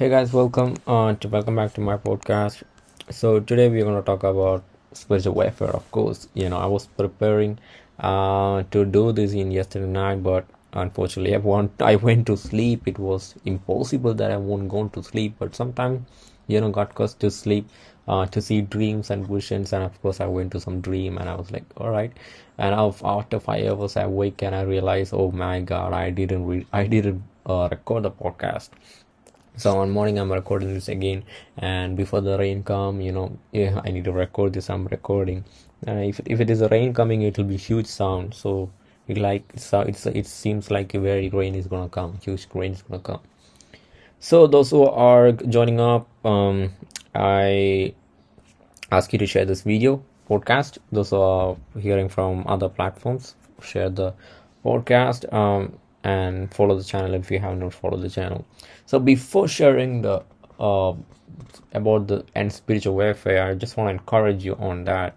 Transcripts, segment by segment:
Hey guys, welcome uh, to welcome back to my podcast. So today we're gonna talk about spiritual warfare. Of course, you know I was preparing uh, to do this in yesterday night, but unfortunately I want I went to sleep. It was impossible that I won't go to sleep. But sometimes you know got caused to sleep uh, to see dreams and visions, and of course I went to some dream, and I was like, all right. And after five hours I wake and I realize oh my god, I didn't re- I didn't uh, record the podcast so one morning i'm recording this again. And before the rain come you know yeah, i need to record this. I'm recording. Uh, if, if it is a rain coming it will be huge sound. So it like so it's it seems like a very rain is gonna come. Huge rain is gonna come. So those who are joining up um i ask you to share this video podcast. Those who are hearing from other platforms share the podcast. Um and follow the channel if you have not followed the channel. So before sharing the uh, about the and spiritual warfare i just want to encourage you on that.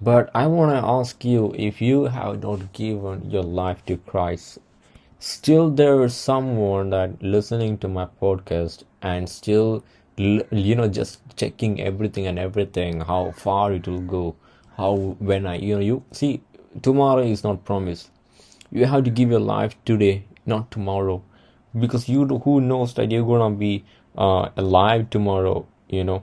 But i want to ask you if you have not given your life to christ still there is someone that listening to my podcast and still you know just checking everything and everything how far it will go how when i you know you see tomorrow is not promised you have to give your life today not tomorrow. Because you who knows that you're gonna be uh, alive tomorrow you know?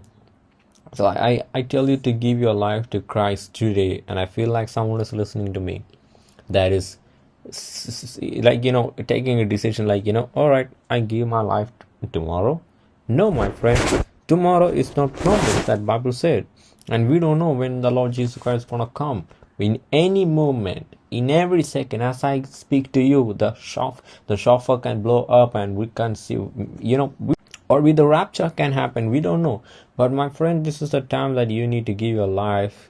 So I, I tell you to give your life to christ today and i feel like someone is listening to me. That is like you know taking a decision like you know all right i give my life tomorrow. No my friend tomorrow is not promised that bible said. And we don't know when the lord jesus christ is gonna come. In any moment in every second as i speak to you the shofar the shofar can blow up and we can see you know we, or with the rapture can happen we don't know. But my friend this is the time that you need to give your life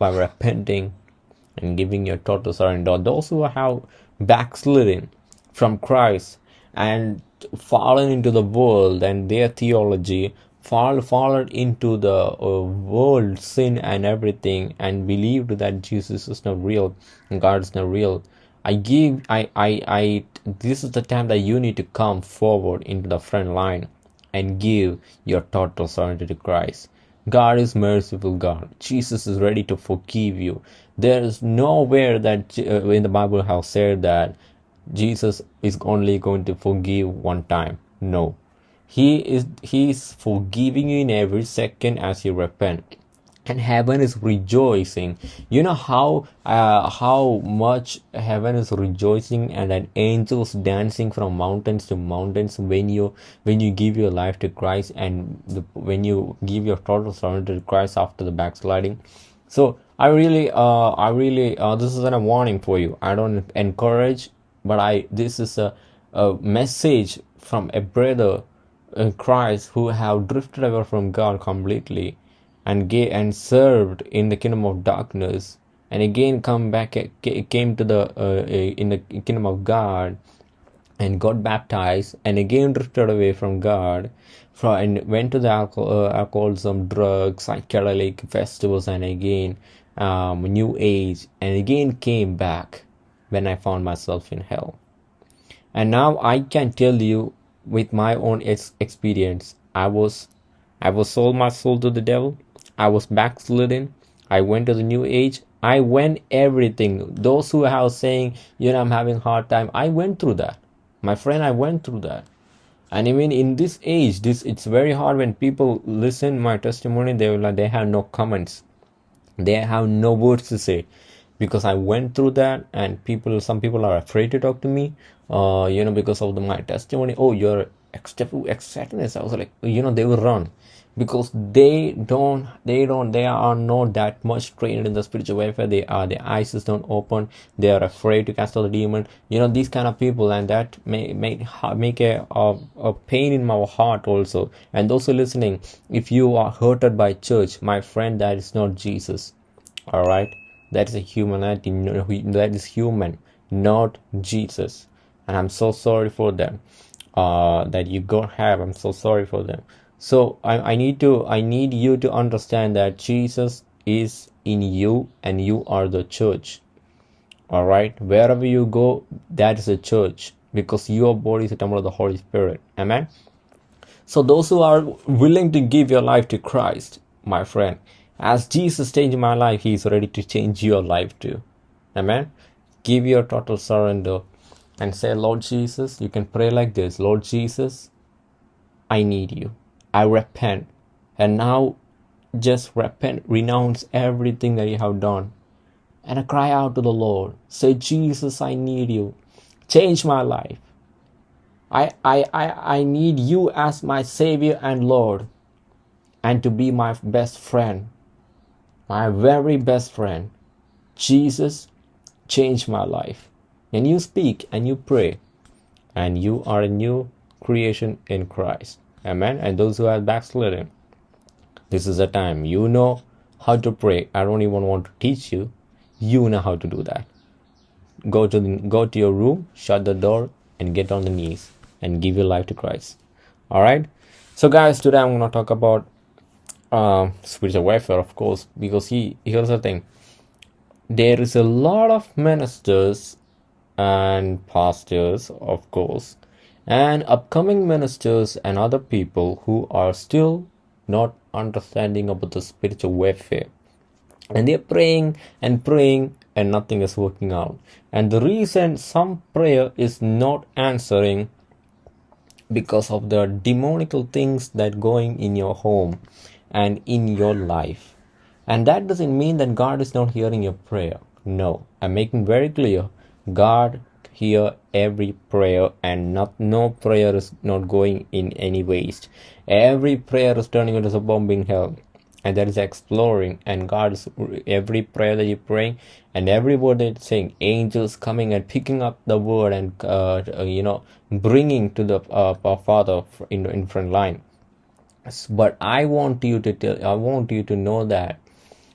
by repenting and giving your total surrender. Those who have backslidden from christ and fallen into the world and their theology fall fallen into the uh, world sin and everything and believed that jesus is not real and god is not real. I give I, I i this is the time that you need to come forward into the front line and give your total surrender to christ. God is merciful god. Jesus is ready to forgive you. There is nowhere that uh, in the bible have said that jesus is only going to forgive one time. No he is he is forgiving you in every second as you repent. And heaven is rejoicing. You know how uh, how much heaven is rejoicing and then angels dancing from mountains to mountains when you when you give your life to christ and the, when you give your total surrender to christ after the backsliding. So i really uh i really uh, this is a warning for you. I don't encourage but i this is a, a message from a brother Christ who have drifted away from God completely and gave and served in the kingdom of darkness and again come back came to the uh, in the kingdom of God and got baptized and again drifted away from God from and went to the alcohol, uh, alcoholism drugs psychedelic festivals and again um, new age and again came back when I found myself in hell. And now I can tell you with my own ex- experience. I was I was sold my soul to the devil. I was backslidden. I went to the new age. I went everything. Those who are saying, you know, I'm having hard time. I went through that. My friend, I went through that. And even in this age, this it's very hard when people listen my testimony. They will they have no comments. They have no words to say because I went through that and people some people are afraid to talk to me uh you know because of the, my testimony. Oh you're extraterrestrial I was like you know they will run because they don't they don't they are not that much trained in the spiritual warfare. They are their eyes is don't open. They are afraid to cast out the demon. You know these kind of people and that may make make a, a, a pain in my heart also. And those who are listening if you are hurted by church my friend that is not jesus. All right that is a humanity that is human not jesus. And i'm so sorry for them uh that you don't have i'm so sorry for them. So I, I need to i need you to understand that jesus is in you and you are the church. All right? Wherever you go that is a church because your body is a temple of the holy spirit. Amen? So, those who are willing to give your life to Christ, my friend, as Jesus changed my life, He is ready to change your life too. Amen. Give your total surrender and say, Lord Jesus, you can pray like this Lord Jesus, I need you. I repent. And now just repent, renounce everything that you have done. And I cry out to the Lord. Say, Jesus, I need you. Change my life. I, I, I, I need you as my Savior and Lord and to be my best friend, my very best friend. Jesus, changed my life. And you speak and you pray, and you are a new creation in Christ. Amen. And those who are backslidden, this is the time. You know how to pray. I don't even want to teach you. You know how to do that. Go to the, go to your room, shut the door, and get on the knees and give your life to Christ. All right. So, guys, today I'm going to talk about Um, spiritual warfare, of course, because he here's the thing. There is a lot of ministers and pastors, of course, and upcoming ministers and other people who are still not understanding about the spiritual warfare. And they're praying and praying and nothing is working out. And the reason some prayer is not answering because of the demonical things that going in your home and in your life. And that doesn't mean that god is not hearing your prayer. No. I'm making very clear god hear every prayer and not no prayer is not going in any waste. Every prayer is turning into a bomb in hell and that is exploring and god is every prayer that you're praying and every word that you're saying angels coming and picking up the word and uh, you know bringing to the uh, father in, in front line but i want you to tell i want you to know that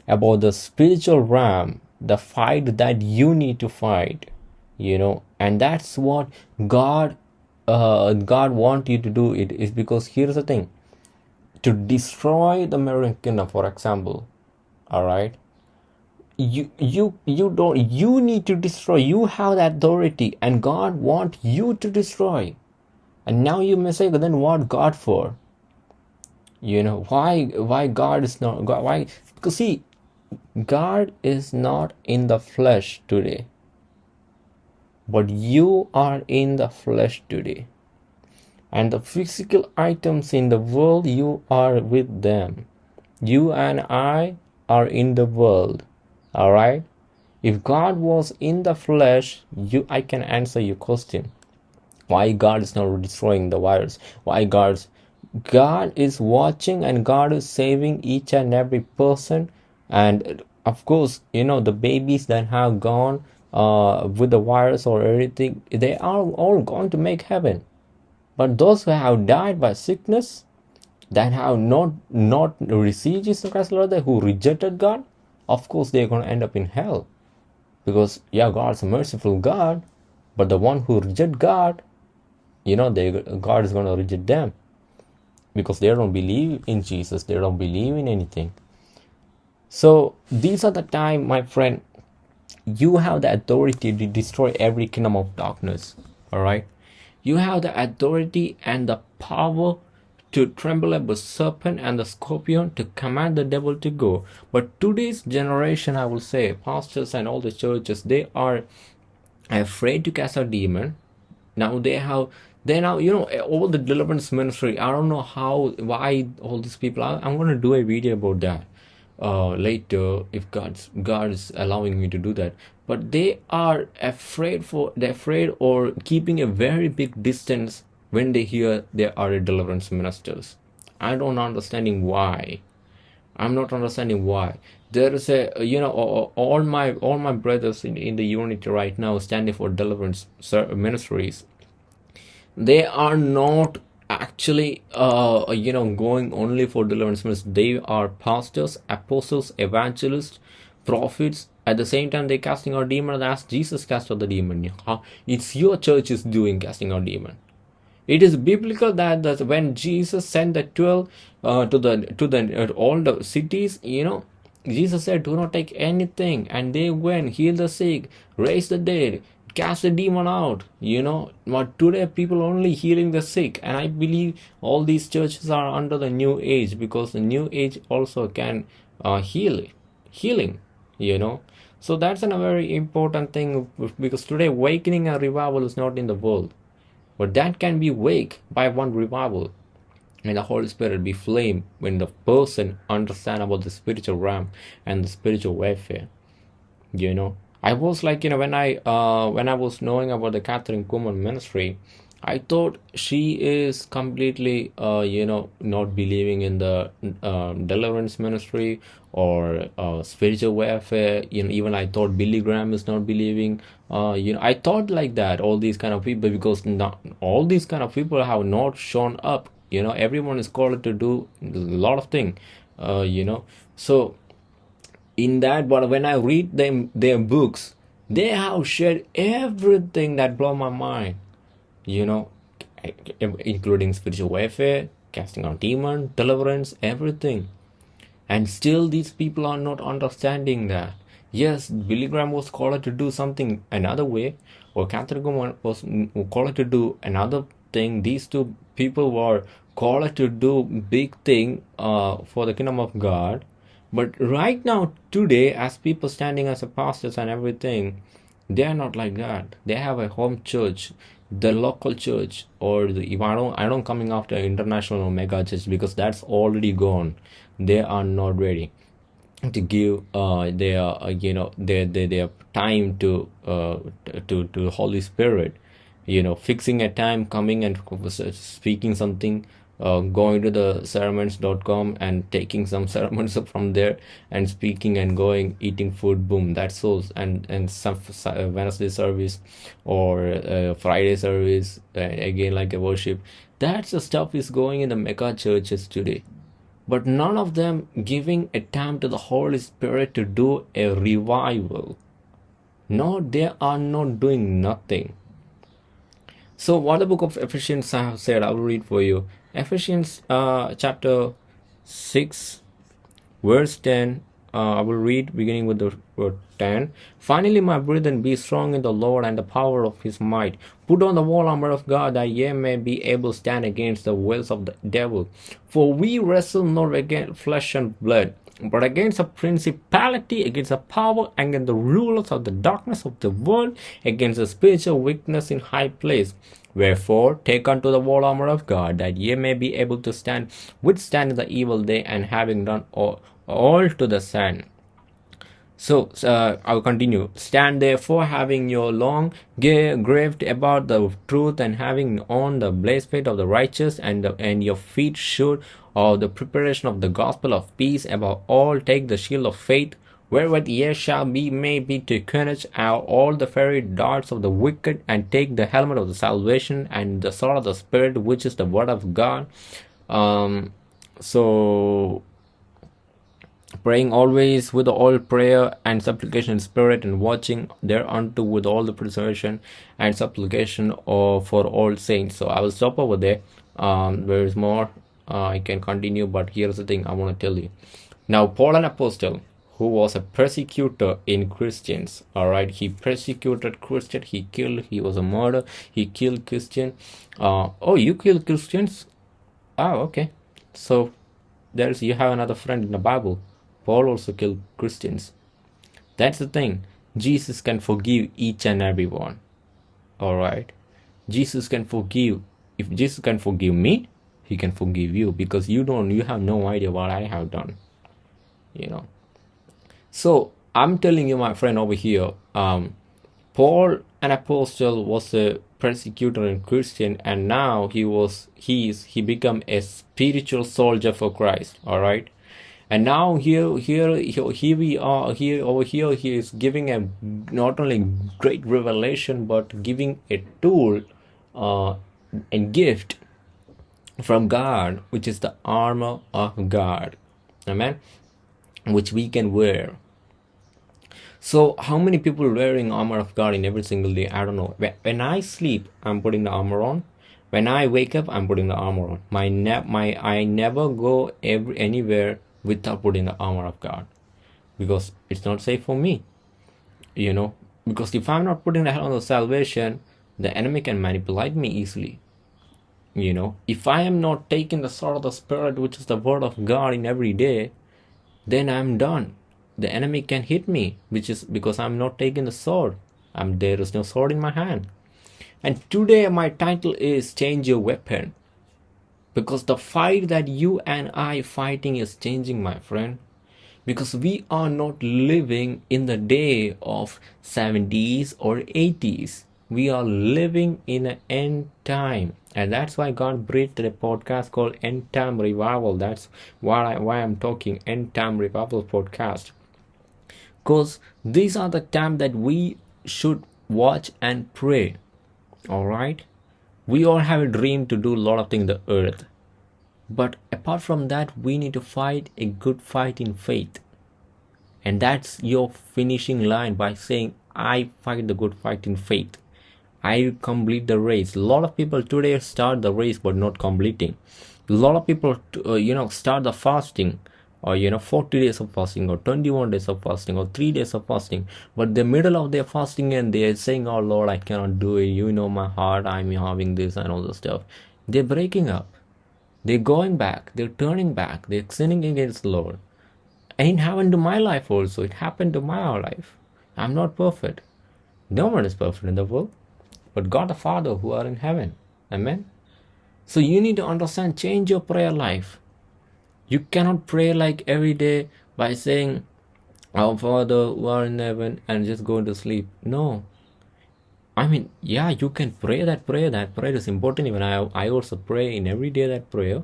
about the spiritual realm the fight that you need to fight you know and that's what god uh, god want you to do it is because here's the thing to destroy the American kingdom, for example, all right, you you you don't you need to destroy. You have authority, and God want you to destroy. And now you may say, then what God for? You know why why God is not God why because see God is not in the flesh today. But you are in the flesh today. And the physical items in the world you are with them. You and i are in the world all right if god was in the flesh you i can answer your question. Why god is not destroying the virus? Why god's god is watching and god is saving each and every person. And of course you know the babies that have gone uh, with the virus or anything, they are all going to make heaven. But those who have died by sickness, that have not not received Jesus Christ, Lord, who rejected God, of course they're going to end up in hell. Because yeah, God's a merciful God, but the one who reject God, you know, they God is going to reject them because they don't believe in Jesus, they don't believe in anything. So these are the time, my friend, you have the authority to destroy every kingdom of darkness. All right you have the authority and the power to tremble at the serpent and the scorpion to command the devil to go. But today's generation, I will say, pastors and all the churches, they are afraid to cast out demon. Now they have they now you know all the deliverance ministry. I don't know how why all these people. I, I'm going to do a video about that uh, later if God's God is allowing me to do that. But they are afraid for they're afraid or keeping a very big distance when they hear there are deliverance ministers. I don't understanding why. I'm not understanding why. There is a you know all my all my brothers in, in the unity right now standing for deliverance ministries. They are not actually uh you know going only for deliverance means they are pastors apostles evangelists prophets. At the same time they're casting out demons as jesus cast out the demon. It's your church is doing casting out demon. It is biblical that, that when jesus sent the 12 uh, to the to the uh, all the cities you know jesus said do not take anything. And they went heal the sick raise the dead cast a demon out you know. But today people only healing the sick and i believe all these churches are under the new age because the new age also can uh, heal healing you know. So that's a very important thing because today awakening and revival is not in the world. But that can be wake by one revival. And the Holy Spirit be flame when the person understand about the spiritual realm and the spiritual warfare. You know, I was like, you know, when I uh when I was knowing about the Kathryn Kuhlman ministry, I thought she is completely, uh, you know, not believing in the uh, deliverance ministry or uh, spiritual warfare. You know, even I thought Billy Graham is not believing. Uh, you know, I thought like that. All these kind of people, because not all these kind of people have not shown up you know everyone is called to do a lot of things uh, you know so in that but when i read them their books they have shared everything that blow my mind. You know including spiritual warfare casting out demon deliverance everything. And still these people are not understanding that. Yes billy graham was called to do something another way or Kathryn was called to do another thing. These two people were called to do big thing uh, for the kingdom of God. But right now, today, as people standing as pastors and everything, they are not like that. They have a home church, the local church, or the if I don't I don't coming after international mega church because that's already gone. They are not ready to give uh their uh, you know their, their their time to uh to to Holy Spirit you know fixing a time coming and speaking something uh, going to the sermons.com and taking some sermons from there and speaking and going eating food boom that's so and and some uh, wednesday service or uh, friday service uh, again like a worship. That's the stuff is going in the mega churches today. But none of them giving a time to the holy spirit to do a revival. No they are not doing nothing so what the book of ephesians have said i will read for you Ephesians uh, chapter 6, verse 10. Uh, I will read beginning with the word 10. Finally, my brethren, be strong in the Lord and the power of his might. Put on the whole armor of God that ye may be able to stand against the wills of the devil. For we wrestle not against flesh and blood, but against a principality, against a power, against the rulers of the darkness of the world, against the spiritual weakness in high place. Wherefore, take unto the whole armor of God, that ye may be able to stand, withstand the evil day, and having done all, all to the stand. So uh, I'll continue. Stand therefore, having your long gear graved about the truth, and having on the breastplate of the righteous, and the, and your feet shod of the preparation of the gospel of peace. Above all, take the shield of faith wherewith ye shall be made be to quench out all the fiery darts of the wicked, and take the helmet of the salvation and the sword of the Spirit, which is the word of God. Um, so praying always with all prayer and supplication in spirit and watching thereunto with all the preservation and supplication for all saints so i will stop over there um, there is more uh, i can continue but here's the thing i want to tell you now paul an apostle who was a persecutor in Christians. All right, he persecuted Christian. He killed. He was a murderer. He killed Christian. Uh, oh, you killed Christians? Oh, okay. So there's you have another friend in the Bible. Paul also killed Christians. That's the thing. Jesus can forgive each and every one. All right. Jesus can forgive. If Jesus can forgive me, he can forgive you because you don't. You have no idea what I have done. You know so I'm telling you, my friend over here, um, Paul, an apostle, was a persecutor and Christian, and now he was he's he become a spiritual soldier for Christ. All right, and now here here here we are here over here he is giving a not only great revelation but giving a tool uh, and gift from God, which is the armor of God. Amen. Which we can wear so how many people wearing armor of God in every single day? I don't know. When I sleep, I'm putting the armor on. When I wake up, I'm putting the armor on. My ne- my I never go every anywhere without putting the armor of God, because it's not safe for me. You know, because if i'm not putting the helmet of salvation the enemy can manipulate me easily you know if i am not taking the sword of the spirit which is the word of god in every day then i'm done. The enemy can hit me which is because i'm not taking the sword. I'm there is no sword in my hand. And today my title is change your weapon. Because the fight that you and i fighting is changing my friend. Because we are not living in the day of 70s or 80s we are living in an end time. And that's why god breathed a podcast called end time revival. That's why, I, why i'm talking end time revival podcast. Because these are the time that we should watch and pray. All right? We all have a dream to do a lot of things in the earth. But apart from that we need to fight a good fight in faith. And that's your finishing line by saying i fight the good fight in faith I complete the race. A lot of people today start the race but not completing. A lot of people, uh, you know, start the fasting. Or you know 40 days of fasting or 21 days of fasting or 3 days of fasting. But the middle of their fasting and they're saying oh lord i cannot do it. You know my heart. I'm having this and all the stuff. They're breaking up. They're going back. They're turning back. They're sinning against the lord. And it happened to my life also. It happened to my life. I'm not perfect. No one is perfect in the world but God the Father who are in heaven. Amen. So you need to understand, change your prayer life. You cannot pray like every day by saying, Our Father who are in heaven and just go to sleep. No. I mean, yeah, you can pray that prayer. That prayer is important. Even I, I also pray in every day that prayer.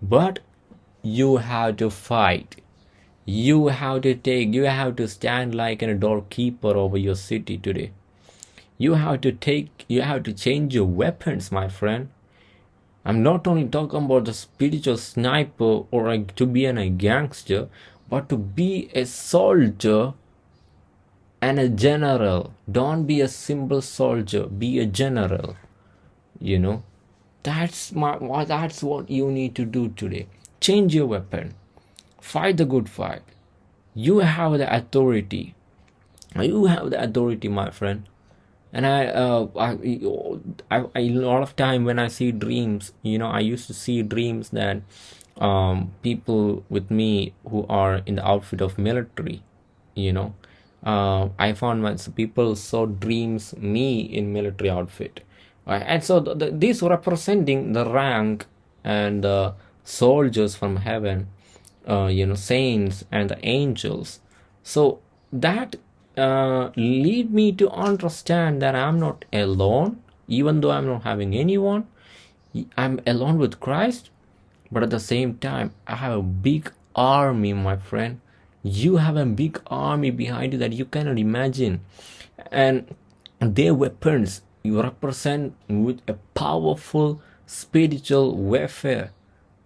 But you have to fight. You have to take, you have to stand like a doorkeeper over your city today you have to take you have to change your weapons my friend. I'm not only talking about the spiritual sniper or like to be an, a gangster but to be a soldier and a general. Don't be a simple soldier be a general you know. That's my that's what you need to do today. Change your weapon. Fight the good fight. You have the authority. You have the authority my friend and I, uh, I, I, I, a lot of time when I see dreams, you know, I used to see dreams that um, people with me who are in the outfit of military, you know, uh, I found once people saw dreams me in military outfit, right? and so the, the, these representing the rank and the soldiers from heaven, uh, you know, saints and the angels. So that uh, lead me to understand that I'm not alone, even though I'm not having anyone. I'm alone with Christ, but at the same time, I have a big army, my friend. You have a big army behind you that you cannot imagine, and their weapons you represent with a powerful spiritual warfare.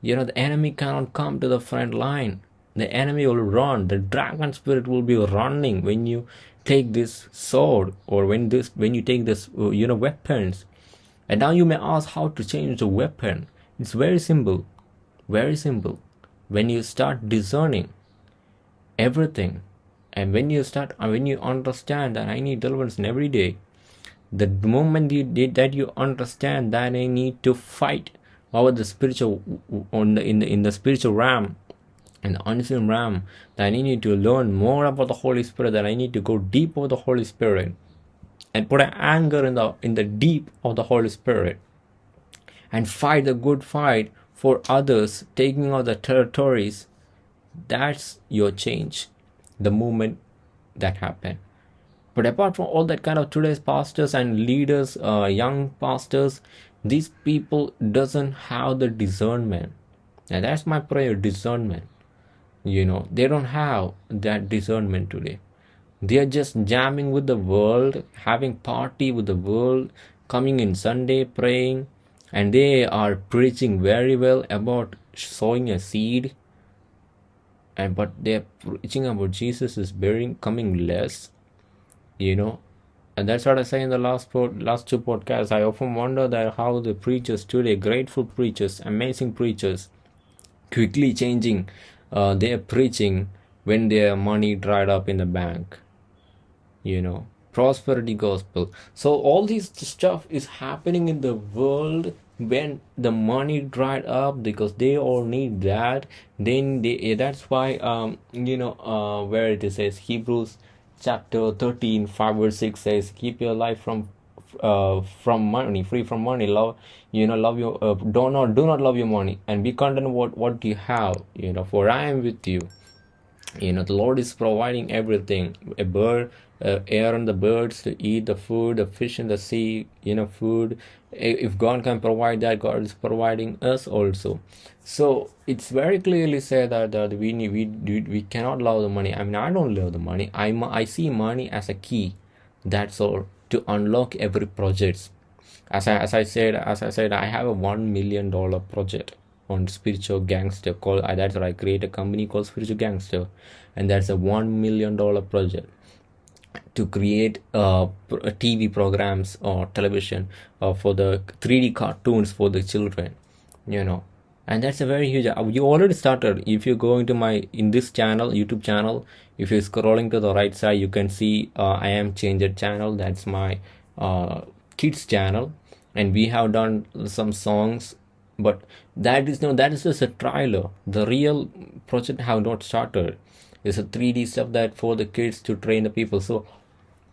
You know, the enemy cannot come to the front line the enemy will run. The dragon spirit will be running when you take this sword or when this when you take this uh, you know weapons. And now you may ask how to change the weapon. It's very simple. Very simple. When you start discerning everything and when you start uh, when you understand that i need deliverance in every day the moment you did that you understand that i need to fight over the spiritual on the in the in the spiritual realm and unseen realm that I need to learn more about the Holy Spirit, that I need to go deep with the Holy Spirit and put an anger in the in the deep of the Holy Spirit and fight the good fight for others, taking out the territories. That's your change, the moment that happened. But apart from all that kind of today's pastors and leaders, uh, young pastors, these people doesn't have the discernment. And that's my prayer, discernment you know they don't have that discernment today. They are just jamming with the world having party with the world coming in sunday praying and they are preaching very well about sowing a seed. And but they're preaching about jesus is bearing coming less you know. And that's what i say in the last pod, last two podcasts. I often wonder that how the preachers today grateful preachers amazing preachers quickly changing uh, they are preaching when their money dried up in the bank you know prosperity gospel. So all this stuff is happening in the world when the money dried up because they all need that. Then they that's why um you know uh where it says hebrews chapter 13 5 verse 6 says keep your life from uh from money free from money love you know love your uh, do not do not love your money and be content what what you have you know for i am with you. You know the lord is providing everything a bird uh, air on the birds to eat the food the fish in the sea you know food. If god can provide that god is providing us also. So it's very clearly said that, that we need, we we cannot love the money. I mean i don't love the money. I i see money as a key. That's all to unlock every project. As I, as I said as I said I have a one million dollar project on spiritual gangster called uh, that's what I create a company called spiritual gangster. And that's a one million dollar project to create uh, TV programs or television uh, for the 3D cartoons for the children you know. And that's a very huge uh, you already started. If you go into my in this channel youtube channel if you're scrolling to the right side you can see uh, i am changer channel. That's my uh, kids channel. And we have done some songs but that is no that is just a trailer. The real project have not started. It's a 3d stuff that for the kids to train the people. So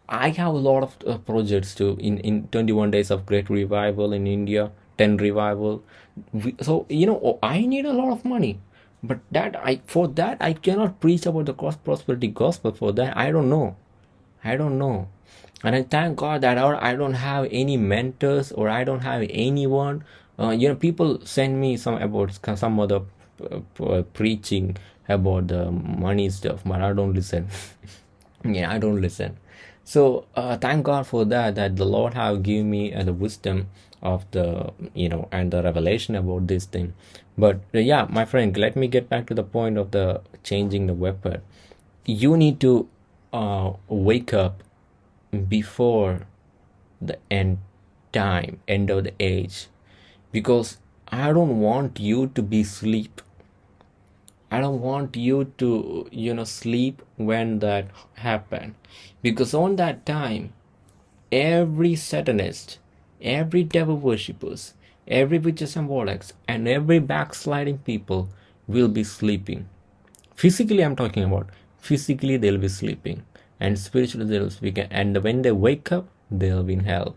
i have a lot of uh, projects to in in 21 days of great revival in india 10 revival. We, so you know i need a lot of money but that i for that i cannot preach about the cross prosperity gospel for that. I don't know. I don't know. And i thank god that i don't have any mentors or i don't have anyone. Uh, you know people send me some about some other uh, preaching about the money stuff but i don't listen. Yeah i don't listen. So uh, thank god for that that the lord have given me uh, the wisdom of the you know and the revelation about this thing. But uh, yeah my friend let me get back to the point of the changing the weapon. You need to uh, wake up before the end time end of the age. Because i don't want you to be sleep i don't want you to you know sleep when that happen because on that time every satanist every devil worshippers every witches and warlocks and every backsliding people will be sleeping physically i'm talking about physically they'll be sleeping and spiritually they'll be and when they wake up they'll be in hell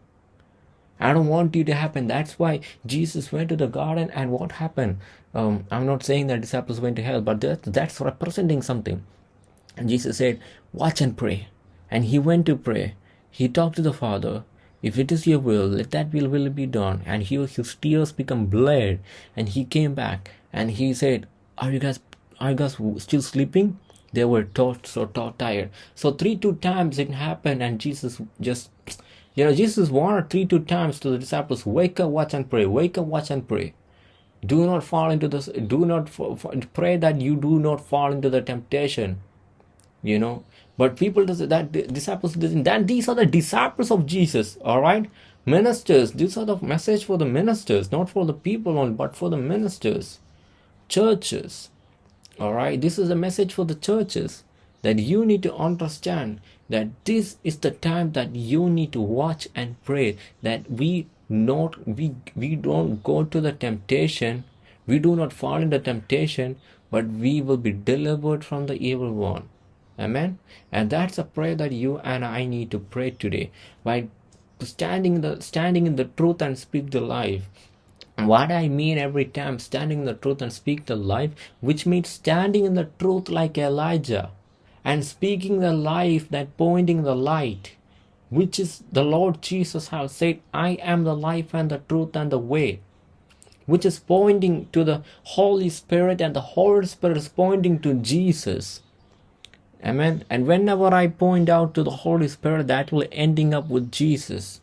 I don't want you to happen. That's why Jesus went to the garden, and what happened? Um, I'm not saying that disciples went to hell, but that, that's representing something. And Jesus said, Watch and pray. And he went to pray. He talked to the Father. If it is your will, let that will, will be done. And he, his tears become blood. And he came back and he said, Are you guys are you guys still sleeping? They were taught so taught tired. So three two times it happened, and Jesus just you know, Jesus warned three two times to the disciples, wake up, watch and pray, wake up, watch and pray. Do not fall into this, do not pray that you do not fall into the temptation. You know, but people that disciples that these are the disciples of Jesus, all right? Ministers, these are the message for the ministers, not for the people but for the ministers, churches. All right, this is a message for the churches that you need to understand that this is the time that you need to watch and pray that we not we we don't go to the temptation we do not fall into temptation but we will be delivered from the evil one amen? And that's a prayer that you and i need to pray today. By standing the standing in the truth and speak the life. What I mean every time standing in the truth and speak the life, which means standing in the truth like Elijah and speaking the life that pointing the light which is the lord jesus has said i am the life and the truth and the way which is pointing to the holy spirit and the holy spirit is pointing to jesus amen and whenever i point out to the holy spirit that will ending up with jesus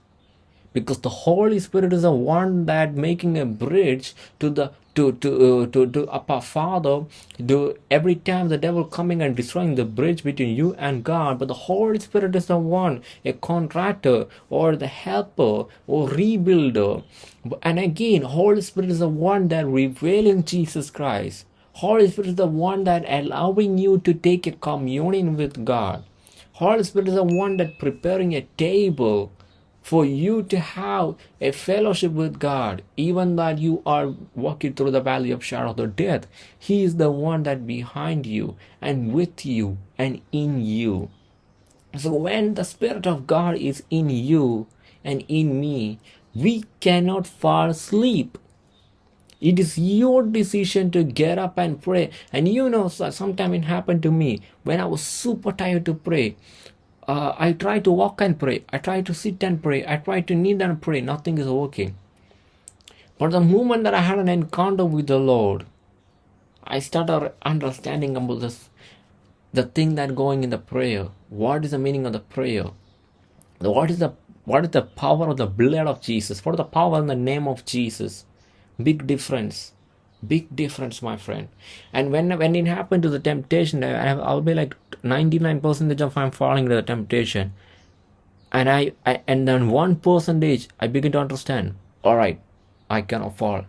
because the holy spirit is the one that making a bridge to the to to uh, to to Abba Father. Do every time the devil coming and destroying the bridge between you and God, but the Holy Spirit is the one, a contractor or the helper or rebuilder. And again, Holy Spirit is the one that revealing Jesus Christ. Holy Spirit is the one that allowing you to take a communion with God. Holy Spirit is the one that preparing a table for you to have a fellowship with God, even that you are walking through the valley of shadow of death. He is the one that behind you and with you and in you. So when the Spirit of God is in you and in me, we cannot fall asleep. It is your decision to get up and pray. And you know, sometimes it happened to me when I was super tired to pray uh, I try to walk and pray. I try to sit and pray. I try to kneel and pray. Nothing is working. But the moment that I had an encounter with the Lord, I started understanding about this, the thing that going in the prayer. What is the meaning of the prayer? What is the what is the power of the blood of Jesus? What is the power in the name of Jesus? Big difference. Big difference my friend. And when when it happened to the temptation I, i'll be like 99 percentage of i'm falling to the temptation. And I, I and then one percentage i begin to understand all right i cannot fall.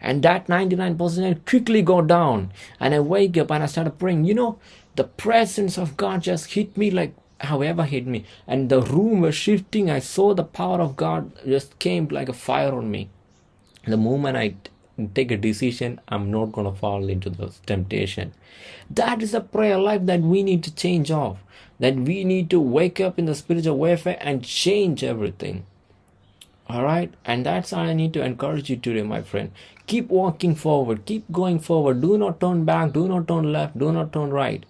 And that 99 percent quickly go down and i wake up and i started praying. You know the presence of god just hit me like however hit me. And the room was shifting. I saw the power of god just came like a fire on me the moment i take a decision i'm not going to fall into the temptation. That is a prayer life that we need to change off. That we need to wake up in the spiritual warfare and change everything. All right and that's how i need to encourage you today my friend. Keep walking forward. Keep going forward. Do not turn back. Do not turn left. Do not turn right.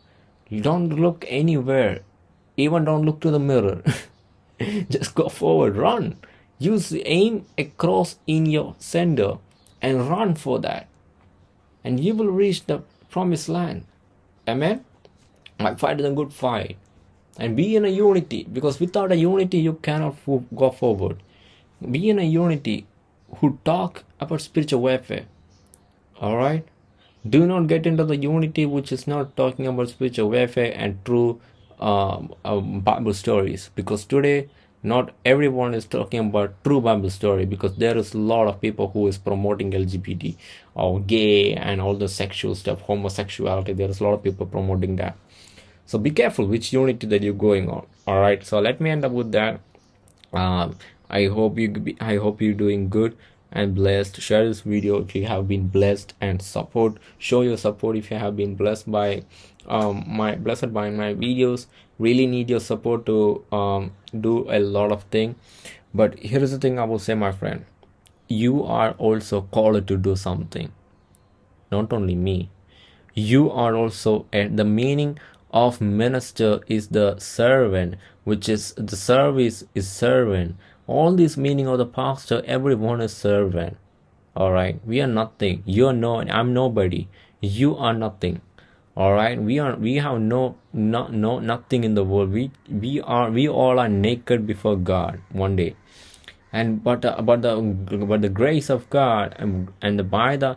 Don't look anywhere. Even don't look to the mirror. Just go forward. Run use the aim across in your center and run for that. And you will reach the promised land. Amen? My fight is a good fight. And be in a unity because without a unity you cannot go forward. Be in a unity who talk about spiritual warfare. All right do not get into the unity which is not talking about spiritual warfare and true um, uh, bible stories. Because today not everyone is talking about true bible story because there is a lot of people who is promoting lgbt or gay and all the sexual stuff homosexuality. There is a lot of people promoting that. So be careful which unity that you're going on all right? So let me end up with that. Um, i hope you i hope you're doing good and blessed. Share this video if you have been blessed and support. Show your support if you have been blessed by um, my blessed by my videos. Really need your support to um, do a lot of thing. But here's the thing i will say my friend. You are also called to do something. Not only me. You are also at the meaning of minister is the servant which is the service is servant all this meaning of the pastor everyone is servant all right? We are nothing. You are no i'm nobody. You are nothing. All right? We are we have no no no nothing in the world. We we are we all are naked before god one day. And but uh, but the but the grace of god and, and by the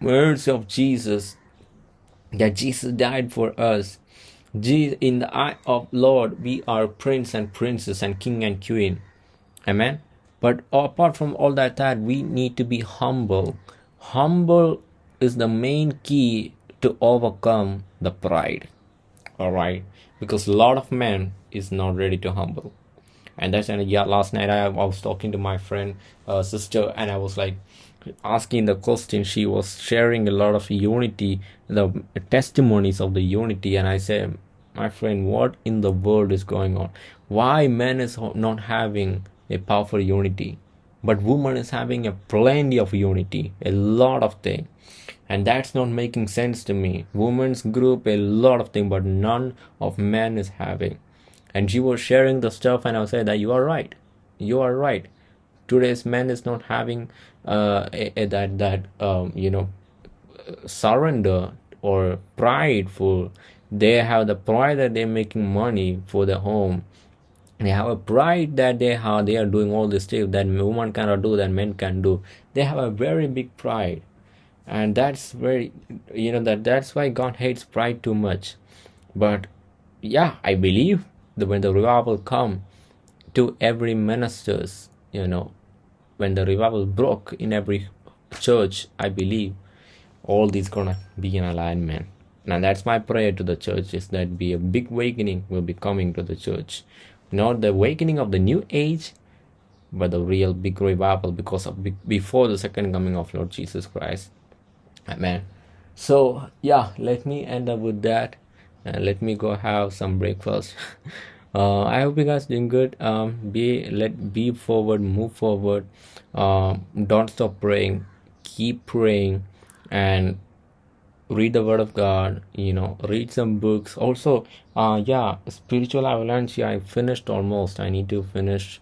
words of jesus that jesus died for us. In the eye of lord we are prince and princess and king and queen amen? But apart from all that that we need to be humble. Humble is the main key to overcome the pride. All right because a lot of men is not ready to humble. And that's and yeah last night I, I was talking to my friend uh, sister and i was like asking the question. She was sharing a lot of unity the testimonies of the unity. And i said my friend what in the world is going on? Why men is not having a powerful unity. But woman is having a plenty of unity a lot of thing. And that's not making sense to me. Women's group a lot of thing but none of men is having. And she was sharing the stuff and i said that you are right. You are right. Today's men is not having uh a, a, that that um you know surrender or prideful. They have the pride that they're making money for the home they have a pride that they have they are doing all this stuff that woman cannot do that men can do. They have a very big pride. And that's very you know that that's why god hates pride too much. But yeah i believe that when the revival come to every ministers you know when the revival broke in every church i believe all these gonna be in alignment. And that's my prayer to the church is that be a big awakening will be coming to the church not the awakening of the new age but the real big revival because of before the second coming of lord jesus christ. Amen. So yeah let me end up with that. And let me go have some breakfast. Uh, i hope you guys doing good. Um be let be forward move forward. Um don't stop praying. Keep praying and read the word of god you know read some books. Also uh yeah spiritual avalanche yeah, i finished almost. I need to finish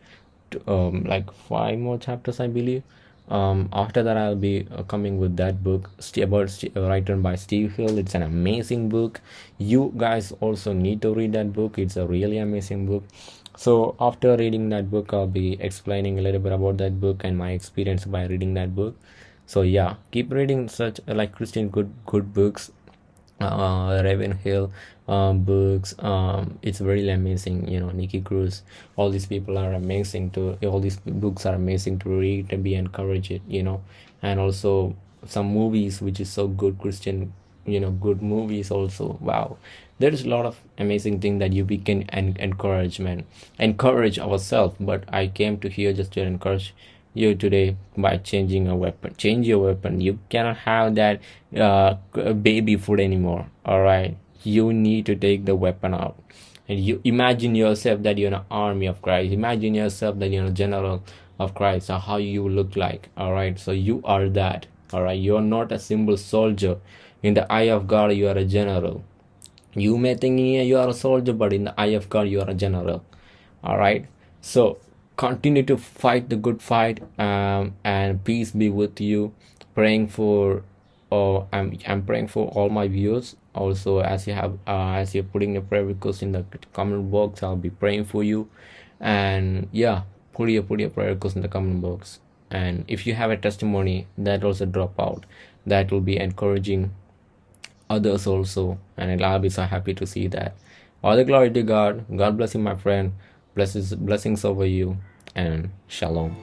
um like five more chapters i believe. Um after that i'll be uh, coming with that book about uh, written by steve hill. It's an amazing book. You guys also need to read that book. It's a really amazing book. So after reading that book i'll be explaining a little bit about that book and my experience by reading that book so yeah. Keep reading such like christian good good books uh ravenhill um, books. Um, it's really amazing you know Nicky cruz. All these people are amazing to all these books are amazing to read and be encouraged you know. And also some movies which is so good christian you know good movies also. Wow. There's a lot of amazing thing that you can en- encouragement encourage ourselves. But i came to here just to encourage you today by changing a weapon. Change your weapon. You cannot have that uh, baby food anymore. All right you need to take the weapon out. And you imagine yourself that you're an army of christ. Imagine yourself that you're a general of christ. Or how you look like. All right so you are that. All right you're not a simple soldier. In the eye of god you are a general. You may think yeah, you are a soldier but in the eye of god you are a general. All right so continue to fight the good fight um, and peace be with you. Praying for oh i'm i'm praying for all my viewers. Also as you have uh, as you're putting your prayer request in the comment box i'll be praying for you. And yeah put your put your prayer request in the comment box. And if you have a testimony that also drop out. That will be encouraging others also. And i'll be so happy to see that. All the glory to god. God bless you my friend blessings blessings over you and shalom